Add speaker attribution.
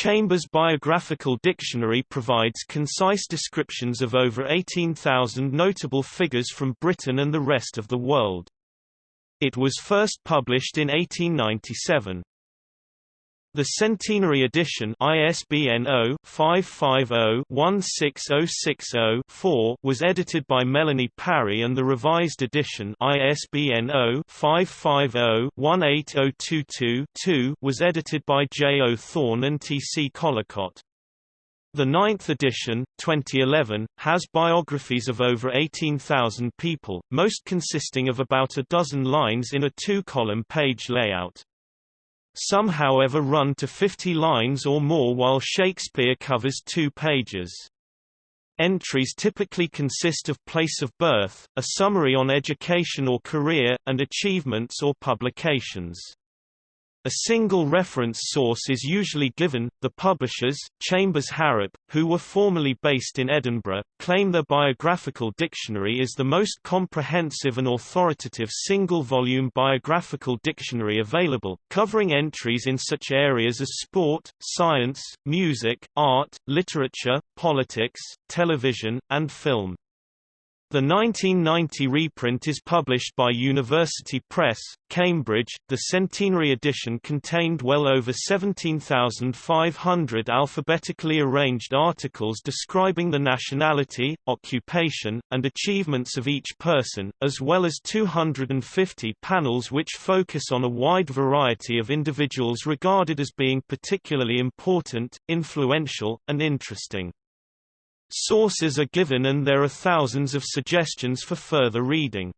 Speaker 1: Chambers Biographical Dictionary provides concise descriptions of over 18,000 notable figures from Britain and the rest of the world. It was first published in 1897. The Centenary Edition ISBN 0-550-16060-4 was edited by Melanie Parry and the Revised Edition ISBN 0-550-18022-2 was edited by J. O. Thorne and T. C. Collocott. The ninth edition, 2011, has biographies of over 18,000 people, most consisting of about a dozen lines in a two-column page layout. Some however run to 50 lines or more while Shakespeare covers two pages. Entries typically consist of place of birth, a summary on education or career, and achievements or publications. A single reference source is usually given. The publishers, Chambers Harrap, who were formerly based in Edinburgh, claim their biographical dictionary is the most comprehensive and authoritative single-volume biographical dictionary available, covering entries in such areas as sport, science, music, art, literature, politics, television, and film. The 1990 reprint is published by University Press, Cambridge. The centenary edition contained well over 17,500 alphabetically arranged articles describing the nationality, occupation, and achievements of each person, as well as 250 panels which focus on a wide variety of individuals regarded as being particularly important, influential, and interesting. Sources are given and there are thousands of suggestions for further reading.